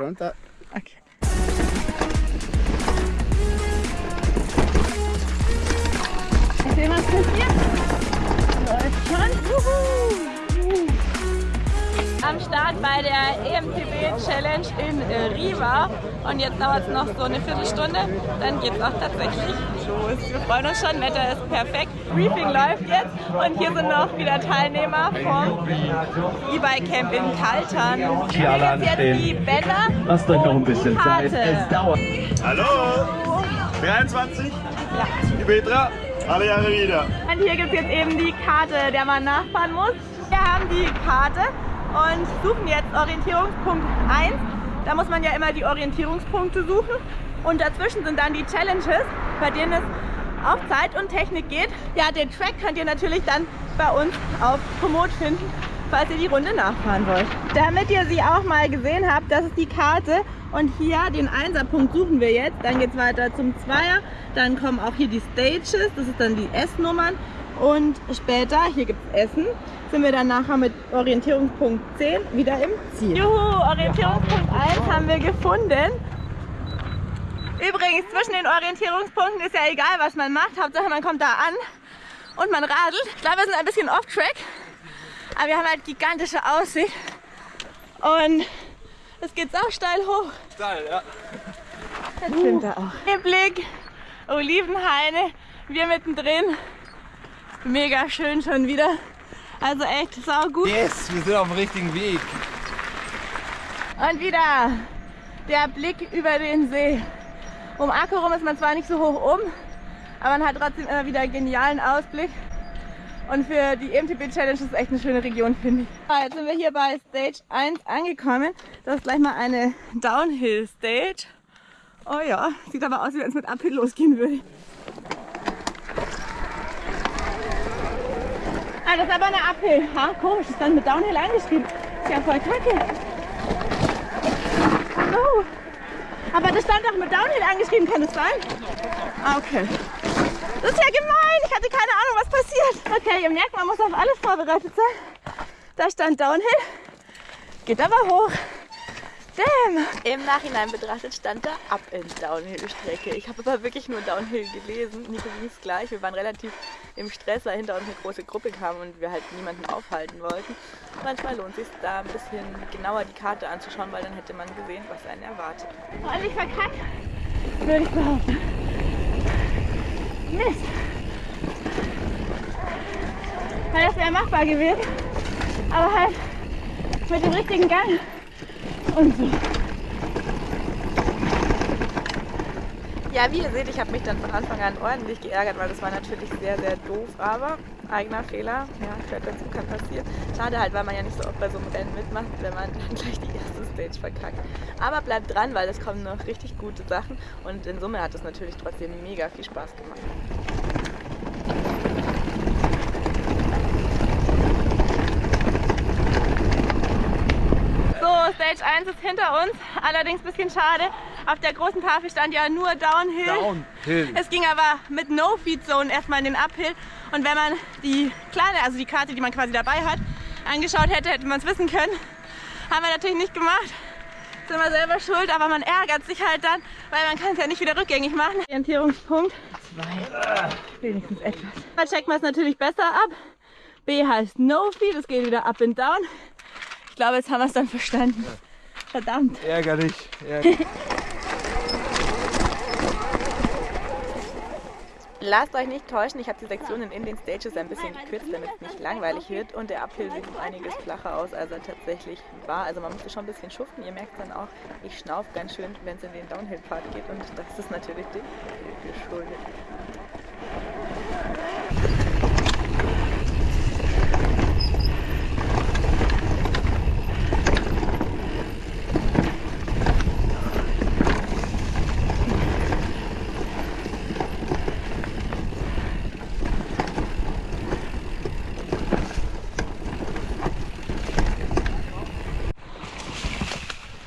Runter. Okay. Mal sehen, was passiert. Läuft schon. Juhu. Am Start bei der EMTB Challenge in äh, Riva. Und jetzt dauert es noch so eine Viertelstunde. Dann geht es auch tatsächlich los. Wir freuen uns schon, Wetter ist perfekt. Briefing läuft jetzt. Und hier sind noch wieder Teilnehmer vom E-Bike Camp in Kaltern. Hier alle Hier jetzt anstehen. die Bänder. Lasst euch noch ein bisschen Zeit. Es dauert. Hallo! 23? Ja. Die Petra? Alle Jahre wieder. Und hier gibt es jetzt eben die Karte, der man nachfahren muss. Wir haben die Karte und suchen jetzt Orientierungspunkt 1. Da muss man ja immer die Orientierungspunkte suchen. Und dazwischen sind dann die Challenges, bei denen es auf Zeit und Technik geht. Ja, den Track könnt ihr natürlich dann bei uns auf Komoot finden, falls ihr die Runde nachfahren wollt. Damit ihr sie auch mal gesehen habt, das ist die Karte. Und hier den Einserpunkt suchen wir jetzt. Dann geht es weiter zum Zweier. Dann kommen auch hier die Stages, das ist dann die S-Nummern. Und später, hier gibt es Essen, sind wir dann nachher mit Orientierungspunkt 10 wieder im Ziel. Juhu, Orientierungspunkt 1 haben wir gefunden. Übrigens, zwischen den Orientierungspunkten ist ja egal, was man macht. Hauptsache, man kommt da an und man radelt. Ich glaube, wir sind ein bisschen off-track, aber wir haben halt gigantische Aussicht. Und es geht sau steil hoch. Steil, ja. Jetzt sind wir auch. Hier Blick, Olivenhaine, wir mittendrin. Mega schön schon wieder. Also echt sau gut. Yes, wir sind auf dem richtigen Weg. Und wieder der Blick über den See. Um Akku rum ist man zwar nicht so hoch oben, aber man hat trotzdem immer wieder einen genialen Ausblick. Und für die E EMTB Challenge ist es echt eine schöne Region, finde ich. So, jetzt sind wir hier bei Stage 1 angekommen. Das ist gleich mal eine Downhill Stage. Oh ja, sieht aber aus, wie wenn es mit Uphill losgehen würde. Ah, das ist aber eine Uphill. Ha, komisch, ist dann mit Downhill eingeschrieben. Ist ja voll kacke. Oh. Aber das stand doch mit Downhill angeschrieben, kann das sein? Ah, okay. Das ist ja gemein. Ich hatte keine Ahnung, was passiert. Okay, ihr merkt, man muss auf alles vorbereitet sein. Da stand Downhill. Geht aber hoch. Damn. Im Nachhinein betrachtet stand da Up and Downhill Strecke. Ich habe aber wirklich nur Downhill gelesen. Nico ging es gleich. Wir waren relativ im Stress, weil hinter uns eine große Gruppe kam und wir halt niemanden aufhalten wollten. Manchmal lohnt es sich da ein bisschen genauer die Karte anzuschauen, weil dann hätte man gesehen, was einen erwartet. Und ich verkackt, würde ich behaupten. Mist. Ja, das wäre machbar gewesen. Aber halt mit dem richtigen Gang und so. Ja, wie ihr seht, ich habe mich dann von Anfang an ordentlich geärgert, weil das war natürlich sehr, sehr doof, aber eigener Fehler, ja, gehört dazu, kann passieren. Schade halt, weil man ja nicht so oft bei so einem Rennen mitmacht, wenn man dann gleich die erste Stage verkackt. Aber bleibt dran, weil es kommen noch richtig gute Sachen und in Summe hat es natürlich trotzdem mega viel Spaß gemacht. So, Stage 1 ist hinter uns, allerdings ein bisschen schade. Auf der großen Tafel stand ja nur Downhill. Downhill. Es ging aber mit No-Feed-Zone erstmal in den Uphill. Und wenn man die kleine, also die Karte, die man quasi dabei hat, angeschaut hätte, hätte man es wissen können. Haben wir natürlich nicht gemacht. Sind wir selber schuld, aber man ärgert sich halt dann, weil man kann es ja nicht wieder rückgängig machen. Orientierungspunkt 2. Wenigstens etwas. Da checkt man es natürlich besser ab. B heißt No-Feed, es geht wieder up and down. Ich glaube, jetzt haben wir es dann verstanden. Verdammt. Ärgerlich. ärgerlich. Lasst euch nicht täuschen, ich habe die Sektionen in den Stages ein bisschen gekürzt, damit es nicht langweilig wird. Und der Uphill sieht um einiges flacher aus, als er tatsächlich war. Also man musste schon ein bisschen schuften. Ihr merkt dann auch, ich schnaufe ganz schön, wenn es in den Downhill-Part geht. Und das ist natürlich dem geschuldet.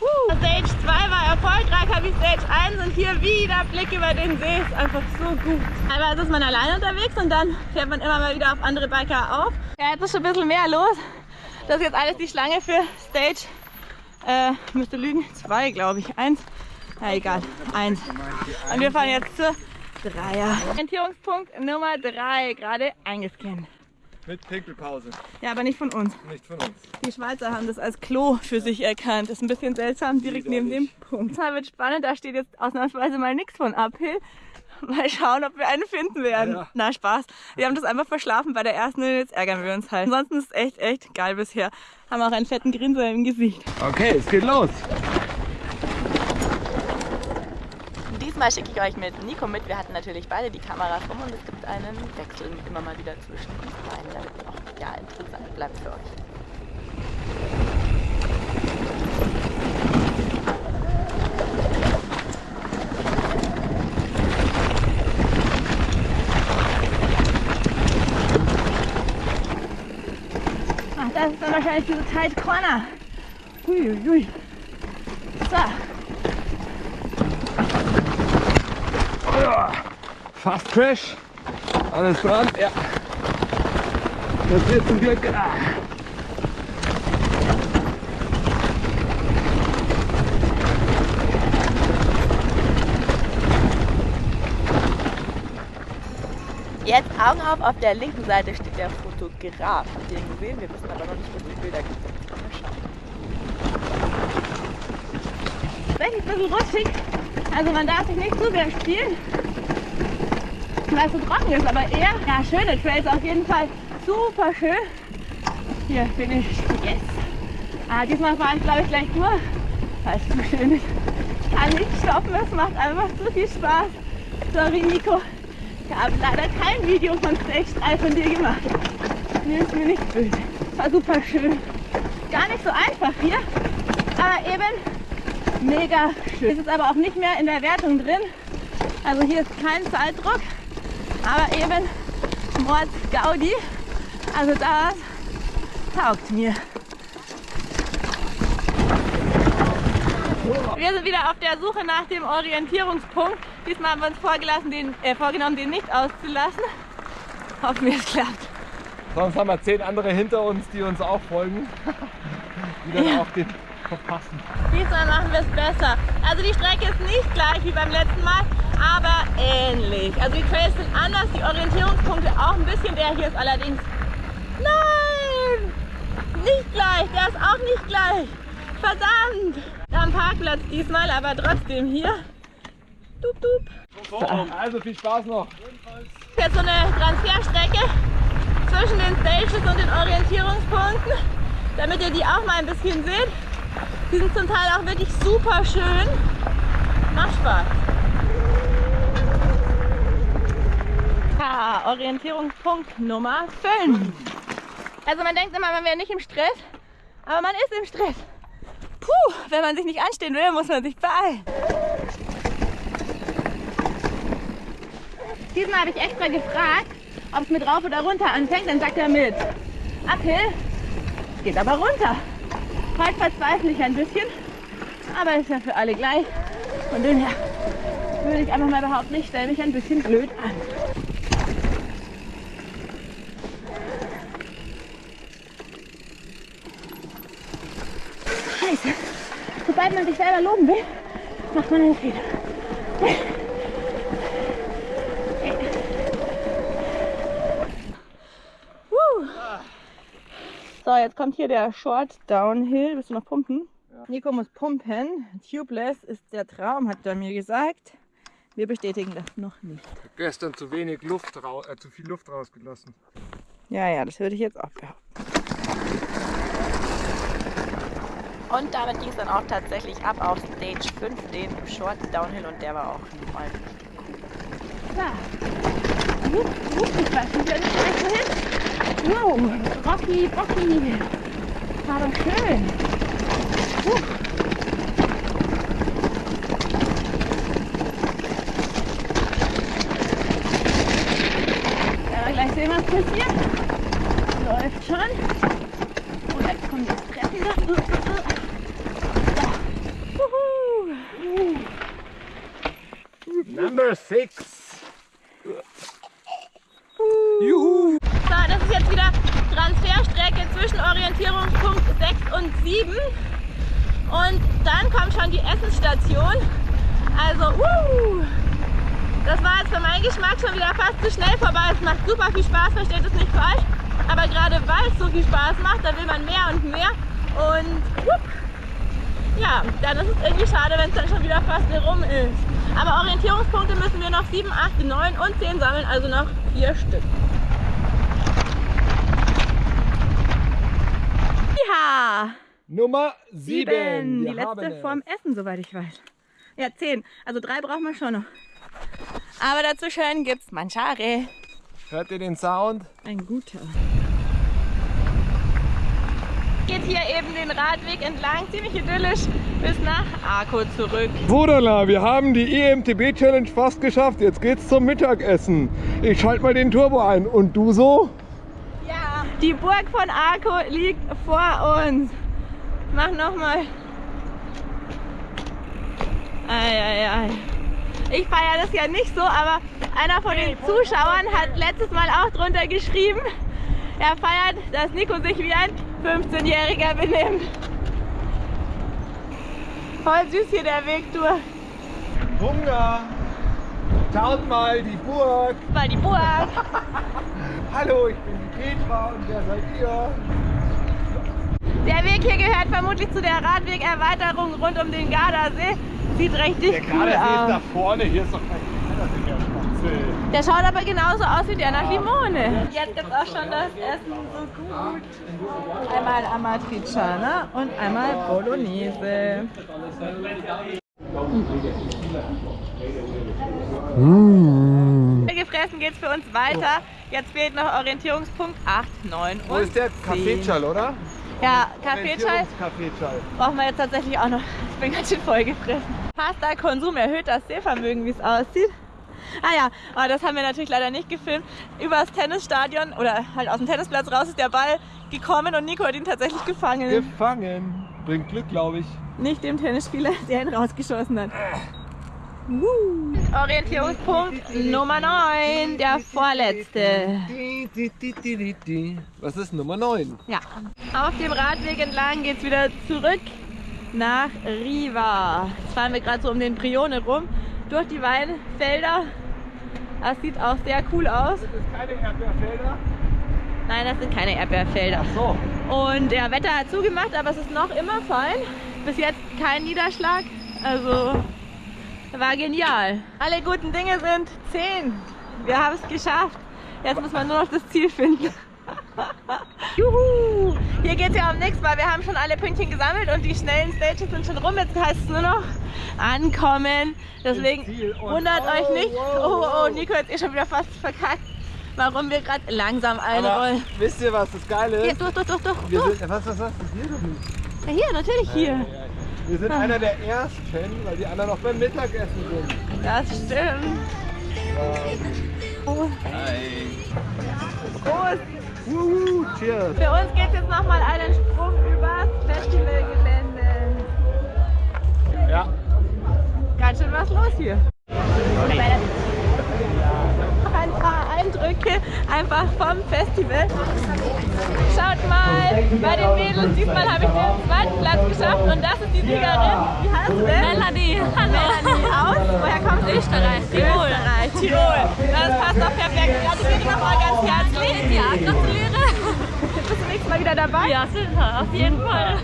Uh, Stage 2 war erfolgreicher wie Stage 1 und wieder Blick über den See ist einfach so gut. Teilweise ist man alleine unterwegs und dann fährt man immer mal wieder auf andere Biker auf. Ja, jetzt ist schon ein bisschen mehr los. Das ist jetzt alles die Schlange für Stage Äh, müsste lügen. Zwei, glaube ich. Eins. Na egal. Eins. Und wir fahren jetzt zur Dreier. Orientierungspunkt Nummer drei, gerade eingescannt. Mit Pinkelpause. Ja, aber nicht von uns. Nicht von uns. Die Schweizer haben das als Klo für sich erkannt. Das ist ein bisschen seltsam, direkt neben dem Punkt. Das wird spannend, da steht jetzt ausnahmsweise mal nichts von Uphill. Mal schauen, ob wir einen finden werden. Ja. Na, Spaß. Wir haben das einfach verschlafen bei der ersten und jetzt ärgern wir uns halt. Ansonsten ist es echt, echt geil bisher. Haben auch einen fetten Grinser im Gesicht. Okay, es geht los. Diesmal schicke ich euch mit Nico mit. Wir hatten natürlich beide die Kameras rum und es gibt einen Wechsel immer mal wieder zwischen uns beiden, damit es auch ja, interessant bleibt für euch. Das ist dann wahrscheinlich diese Tight Corner. Huiuiui. So. Fast Crash. Alles dran. Ja. Das wird zum Glück. Ah. Jetzt Augen auf, auf der linken Seite steht der Fotograf. Habt ihr ihn gesehen? Wir wissen aber noch nicht, was die Bilder gibt. Schauen. Tatsächlich ein bisschen rutschig. Also man darf sich nicht zu sehr spielen, weil es so trocken ist. Aber eher, ja, schöne Trails auf jeden Fall. Super schön. Hier bin ich. Yes. Ah, diesmal fahre ich glaube ich gleich nur, weil es zu schön ist. Ich kann nicht stoppen, es macht einfach zu viel Spaß. Sorry Nico. Ich habe leider kein Video von Stage von dir gemacht. Nimm es mir nicht böse. War super schön. Gar nicht so einfach hier, aber eben mega schön. Es ist aber auch nicht mehr in der Wertung drin. Also hier ist kein Zeitdruck, aber eben Mords Gaudi. Also das taugt mir. Wir sind wieder auf der Suche nach dem Orientierungspunkt. Diesmal haben wir uns vorgelassen, den, äh, vorgenommen, den nicht auszulassen. Hoffen wir, es klappt. Sonst haben wir zehn andere hinter uns, die uns auch folgen. Die dann Ja. auch den verpassen. Diesmal machen wir es besser. Also die Strecke ist nicht gleich wie beim letzten Mal, aber ähnlich. Also die Trails sind anders, die Orientierungspunkte auch ein bisschen. Der hier ist allerdings... Nein! Nicht gleich, der ist auch nicht gleich. Verdammt! Haben Parkplatz diesmal, aber trotzdem hier. Dup, dup. Also viel Spaß noch. Jetzt so eine Transferstrecke zwischen den Stages und den Orientierungspunkten, damit ihr die auch mal ein bisschen seht. Die sind zum Teil auch wirklich super schön. Macht Spaß. Ja, Orientierungspunkt Nummer 5. Also man denkt immer, man wäre nicht im Stress, aber man ist im Stress. Puh, wenn man sich nicht anstehen will, muss man sich beeilen. Diesmal habe ich extra gefragt, ob es mit rauf oder runter anfängt. Dann sagt er mit. Uphill geht aber runter. Heute verzweifle ich ein bisschen, aber ist ja für alle gleich. Von dem her würde ich einfach mal behaupten, ich stelle mich ein bisschen blöd an. Scheiße. Sobald man sich selber loben will, macht man einen Fehler. So, jetzt kommt hier der Short Downhill. Willst du noch pumpen? Nico muss pumpen. Tubeless ist der Traum, hat er mir gesagt. Wir bestätigen das noch nicht. Gestern zu wenig Luft, äh, zu viel Luft rausgelassen. Ja, ja, das würde ich jetzt auch behaupten. Und damit ging es dann auch tatsächlich ab auf Stage 5, den Short Downhill und der war auch richtig cool. Wupp, wupp, ich weiß nicht, wenn ich wohin. Wow, Rocky, Rocky. War doch schön. Puh. Ja, gleich sehen, was passiert. Läuft schon. Und jetzt kommen die Treppen da. Uh, uh, uh. Number 6. Juhu. Das ist jetzt wieder Transferstrecke zwischen Orientierungspunkt 6 und 7. Und dann kommt schon die Essensstation. Also, uh, das war jetzt für meinen Geschmack schon wieder fast zu schnell vorbei. Es macht super viel Spaß, versteht es nicht falsch. Aber gerade weil es so viel Spaß macht, da will man mehr und mehr. Und whoop, ja, dann ist es irgendwie schade, wenn es dann schon wieder fast rum ist. Aber Orientierungspunkte müssen wir noch 7, 8, 9 und 10 sammeln, also noch 4 Stück. Ja! Nummer Sieben. 7. Die letzte vorm Essen, soweit ich weiß. Ja, 10. Also drei brauchen wir schon noch. Aber dazwischen gibt's Manchare. Hört ihr den Sound? Ein guter. Geht hier eben den Radweg entlang, ziemlich idyllisch, bis nach Arco zurück. Wodala, wir haben die E EMTB Challenge fast geschafft. Jetzt geht's zum Mittagessen. Ich schalte mal den Turbo ein. Und du so? Die Burg von Arco liegt vor uns. Mach nochmal. Eieiei. Ich feiere das ja nicht so, aber einer von den Zuschauern hat letztes Mal auch drunter geschrieben, er feiert, dass Nico sich wie ein 15-Jähriger benimmt. Voll süß hier der Weg durch. Hunger. Schaut mal, die Burg. Mal die Burg. Hallo, ich bin die Petra und wer seid ihr? Der Weg hier gehört vermutlich zu der Radwegerweiterung rund um den Gardasee. Sieht richtig cool aus. vorne. Hier ist doch kein Gardasee mehr. Der schaut aber genauso aus wie der nach Limone. Jetzt gibt es auch schon das Essen so gut. Einmal Amatriciana und einmal Bolognese. Gefressen geht's für uns weiter. Jetzt fehlt noch Orientierungspunkt 8, 9 und Wo ist der 10. Kaffeeschall, oder? Ja, Kaffeeschall brauchen wir jetzt tatsächlich auch noch. Ich bin ganz schön voll gefressen. Pasta-Konsum erhöht das Sehvermögen, wie es aussieht. Ah ja, aber das haben wir natürlich leider nicht gefilmt. Übers Tennisstadion oder halt aus dem Tennisplatz raus ist der Ball gekommen und Nico hat ihn tatsächlich gefangen. Gefangen. Bringt Glück, glaube ich. nicht dem Tennisspieler, der ihn rausgeschossen hat. Orientierungspunkt Nummer 9, der vorletzte. Was ist Nummer 9? Ja. Auf dem Radweg entlang geht es wieder zurück nach Riva. Jetzt fahren wir gerade so um den Prione rum, durch die Weinfelder. Das sieht auch sehr cool aus. Das ist keine Erdbeerfelder. Nein, das sind keine Erdbeerfelder. So. Und der Wetter hat zugemacht, aber es ist noch immer fein. Bis jetzt kein Niederschlag. Also war genial. Alle guten Dinge sind 10. Wir haben es geschafft. Jetzt muss man nur noch das Ziel finden. Juhu! Hier geht es ja um nichts, weil wir haben schon alle Pünktchen gesammelt und die schnellen Stages sind schon rum. Jetzt heißt es nur noch ankommen. Deswegen wundert oh, euch nicht. wow, Oh, oh, wow. Nico hat eh schon wieder fast verkackt, warum wir gerade langsam Aber einrollen. wisst ihr, was das Geile Hier, ist? durch, durch, durch, durch. Wir durch. sind, was, was, was? Das hier doch nicht. Ja, hier, natürlich hier. Wir sind einer der ersten, weil die anderen noch beim Mittagessen sind. Das stimmt. Oh, Prost. Wuhu, cheers. Für uns geht es jetzt nochmal einen Sprung übers Festivalgelände. Ja. Ganz schön was los hier. Paar Einfach vom Festival. Schaut mal, bei den Mädels, diesmal habe ich den zweiten Platz geschafft und das ist die Siegerin. Wie heißt du denn? Melanie, hallo. Melanie aus. Woher kommst du? Österreich, Tirol. Österreich, Tirol. Das passt doch perfekt. Gratuliere dich nochmal ganz herzlich. Ja, gratuliere. Bist du nächstes Mal wieder dabei? Ja, sicher, auf jeden Fall.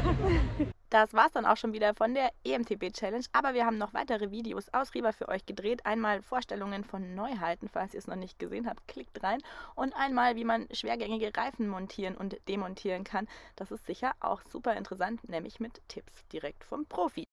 Das war's dann auch schon wieder von der EMTB Challenge. Aber wir haben noch weitere Videos aus Riva für euch gedreht. Einmal Vorstellungen von Neuheiten, falls ihr es noch nicht gesehen habt, klickt rein. Und einmal, wie man schwergängige Reifen montieren und demontieren kann. Das ist sicher auch super interessant, nämlich mit Tipps direkt vom Profi.